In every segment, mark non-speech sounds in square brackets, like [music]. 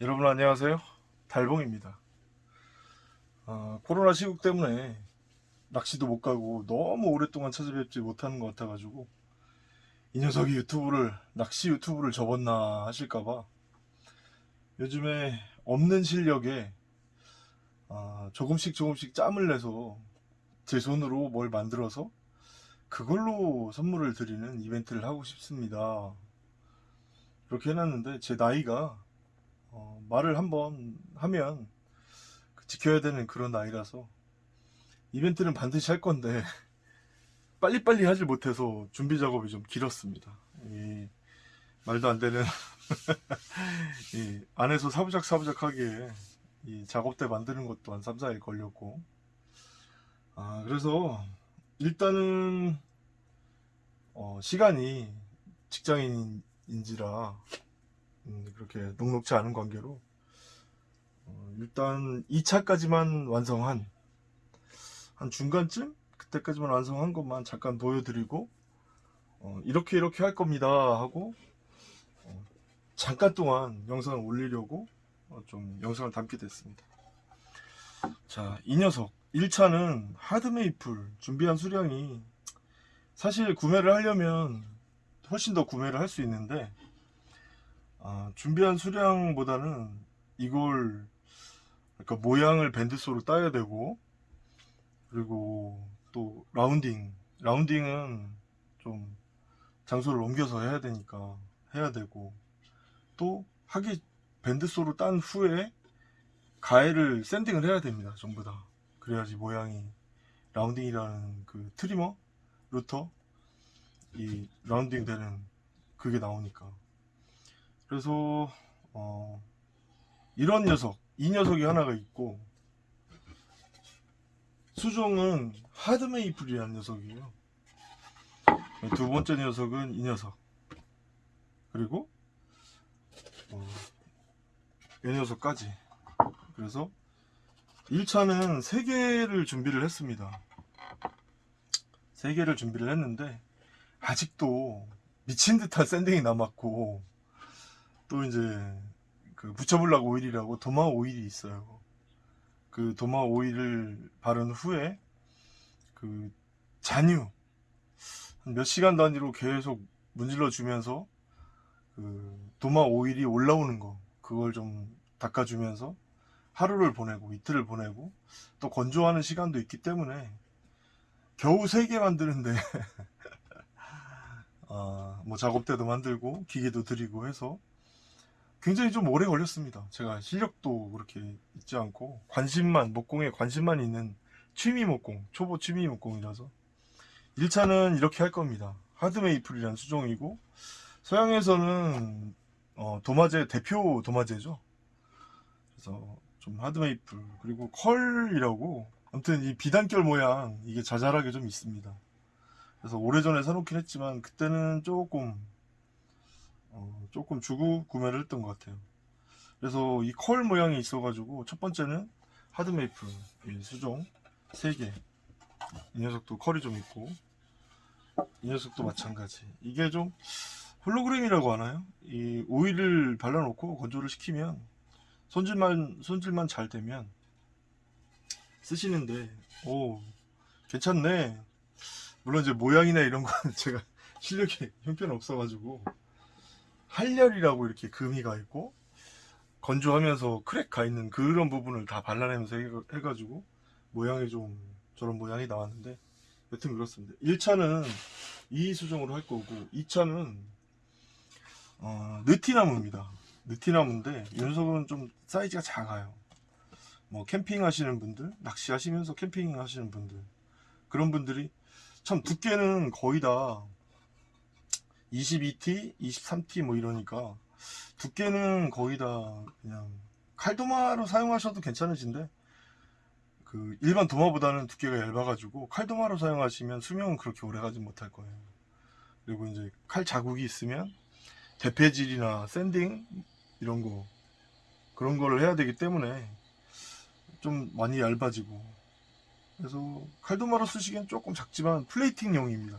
여러분 안녕하세요. 달봉입니다. 아, 코로나 시국 때문에 낚시도 못 가고 너무 오랫동안 찾아뵙지 못하는 것 같아 가지고 이 녀석이 유튜브를 낚시 유튜브를 접었나 하실까봐 요즘에 없는 실력에 아, 조금씩 조금씩 짬을 내서 제 손으로 뭘 만들어서 그걸로 선물을 드리는 이벤트를 하고 싶습니다. 그렇게 해놨는데 제 나이가 어, 말을 한번 하면 그 지켜야 되는 그런 나이라서 이벤트는 반드시 할 건데 [laughs] 빨리빨리 하질 못해서 준비 작업이 좀 길었습니다. 이 말도 안 되는 [laughs] 이 안에서 사부작 사부작하게 이 작업대 만드는 것도 한 3, 4일 걸렸고 아 그래서 일단은 어, 시간이 직장인인지라 음, 그렇게 녹록지 않은 관계로 어, 일단 2차까지만 완성한 한 중간쯤 그때까지만 완성한 것만 잠깐 보여드리고 어, 이렇게 이렇게 할 겁니다 하고 어, 잠깐 동안 영상을 올리려고 어, 좀 영상을 담게 됐습니다. 자 이 녀석. 1차는 하드메이플 준비한 수량이 사실 구매를 하려면 훨씬 더 구매를 할 수 있는데 아, 준비한 수량보다는 이걸 그러니까 모양을 밴드소로 따야 되고 그리고 또 라운딩 라운딩은 좀 장소를 옮겨서 해야 되니까 해야 되고 또 하기 밴드소로 딴 후에 가해를 샌딩을 해야 됩니다 전부 다. 그래야지 모양이 rounding이라는 그 trimmer router 이 rounding 되는 그게 나오니까 그래서 어, 이런 녀석 이 녀석이 하나가 있고 수종은 hard maple이라는 녀석이에요. 두 번째 녀석은 이 녀석. 그리고 어, 이 녀석까지. 그래서 1차는 3개를 준비를 했습니다. 3개를 준비를 했는데 아직도 미친 듯한 샌딩이 남았고 또 이제 그 붙여블락 오일이라고 도마 오일이 있어요. 그 도마 오일을 바른 후에 그 잔유 몇 시간 단위로 계속 문질러 주면서 그 도마 오일이 올라오는 거 그걸 좀 닦아주면서 하루를 보내고 이틀을 보내고 또 건조하는 시간도 있기 때문에 겨우 3개 만드는데 아, [laughs] 뭐 작업대도 만들고 기계도 드리고 해서 굉장히 좀 오래 걸렸습니다. 제가 실력도 그렇게 있지 않고 관심만 목공에 관심만 있는 취미 목공 초보 취미 목공이라서 1차는 이렇게 할 겁니다. 하드메이플이라는 수종이고 서양에서는 어, 도마제 대표 도마제죠. 그래서 좀 하드메이플 그리고 컬이라고 아무튼 이 비단결 모양 이게 자잘하게 좀 있습니다. 그래서 오래전에 사놓긴 했지만 그때는 조금 어, 조금 주고 구매를 했던 것 같아요. 그래서 이 컬 모양이 있어 가지고 첫 번째는 하드메이플 수종 3개. 이 녀석도 컬이 좀 있고 이 녀석도 마찬가지. 이게 좀 홀로그램이라고 하나요? 이 오일을 발라놓고 건조를 시키면 손질만 손질만 잘 되면 쓰시는데 오 괜찮네. 물론 이제 모양이나 이런 건 [laughs] 제가 실력이 형편 없어 가지고 할렬이라고 이렇게 금이 가 있고 건조하면서 crack 가 있는 그런 부분을 다 발라내면서 해가지고 모양이 좀 저런 모양이 나왔는데 여튼 그렇습니다. 1차는 이 수종으로 할 거고 2차는 어, 느티나무입니다. 느티나무인데 이 녀석은 좀 사이즈가 작아요. 뭐 캠핑 하시는 분들 낚시 하시면서 캠핑 하시는 분들 그런 분들이 참 두께는 거의 다 22T, 23T 뭐 이러니까 두께는 거의 다 그냥 칼도마로 사용하셔도 괜찮으신데 그 일반 도마보다는 두께가 얇아가지고 칼도마로 사용하시면 수명은 그렇게 오래 가지 못할 거예요. 그리고 이제 칼 자국이 있으면 대패질이나 샌딩 이런 거 그런 거를 해야 되기 때문에 좀 많이 얇아지고 그래서 칼도마로 쓰시기엔 조금 작지만 플레이팅용입니다.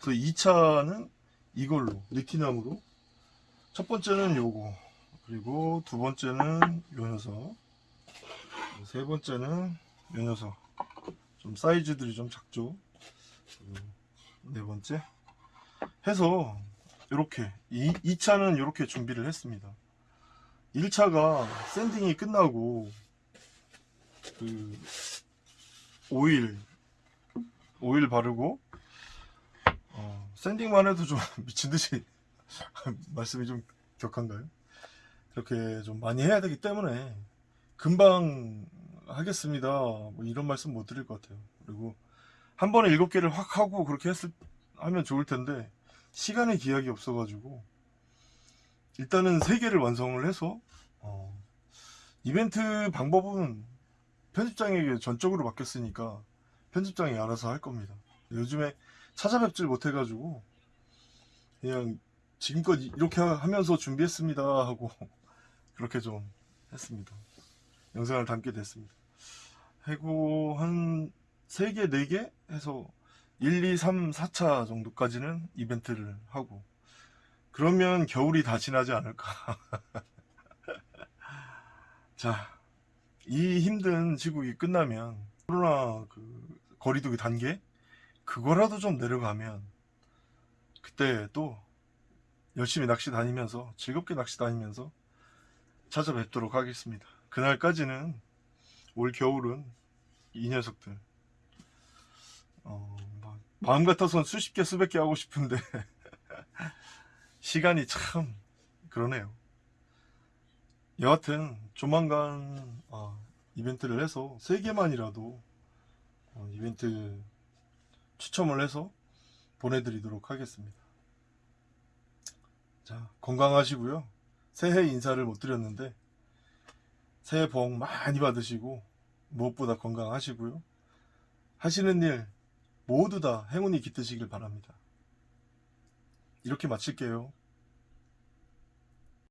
그래서 2차는 이걸로 리티나무로 첫 번째는 요거 그리고 두 번째는 요 녀석. 세 번째는 요 녀석. 좀 사이즈들이 좀 작죠. 네 번째. 해서 이렇게 이 2차는 이렇게 준비를 했습니다. 1차가 샌딩이 끝나고 그 오일 오일 바르고 어, 샌딩만 해도 좀 [laughs] 미친 듯이 [laughs] 말씀이 좀 격한가요? 이렇게 좀 많이 해야 되기 때문에 금방 하겠습니다. 뭐 이런 말씀 못 드릴 것 같아요. 그리고 한 번에 일곱 개를 확 하고 그렇게 했을 하면 좋을 텐데 시간의 기약이 없어 가지고 일단은 세 개를 완성을 해서 어, 이벤트 방법은 편집장에게 전적으로 맡겼으니까 편집장이 알아서 할 겁니다. 요즘에 찾아뵙질 못해가지고 그냥 지금껏 이렇게 하면서 준비했습니다 하고 [laughs] 그렇게 좀 했습니다. 영상을 담게 됐습니다. 하고 한 3개, 4개 해서 1, 2, 3, 4차 정도까지는 이벤트를 하고 그러면 겨울이 다 지나지 않을까. [laughs] 자, 이 힘든 시국이 끝나면 코로나 그 거리두기 단계 그거라도 좀 내려가면 그때 또 열심히 낚시 다니면서 즐겁게 낚시 다니면서 찾아뵙도록 하겠습니다. 그날까지는 올 겨울은 이 녀석들 어, 막 마음 같아서는 수십 개 수백 개 하고 싶은데 [laughs] 시간이 참 그러네요. 여하튼 조만간 아, 이벤트를 해서 세 개만이라도 어, 이벤트 추첨을 해서 보내드리도록 하겠습니다. 자 건강하시고요. 새해 인사를 못 드렸는데 새해 복 많이 받으시고 무엇보다 건강하시고요. 하시는 일 모두 다 행운이 깃드시길 바랍니다. 이렇게 마칠게요.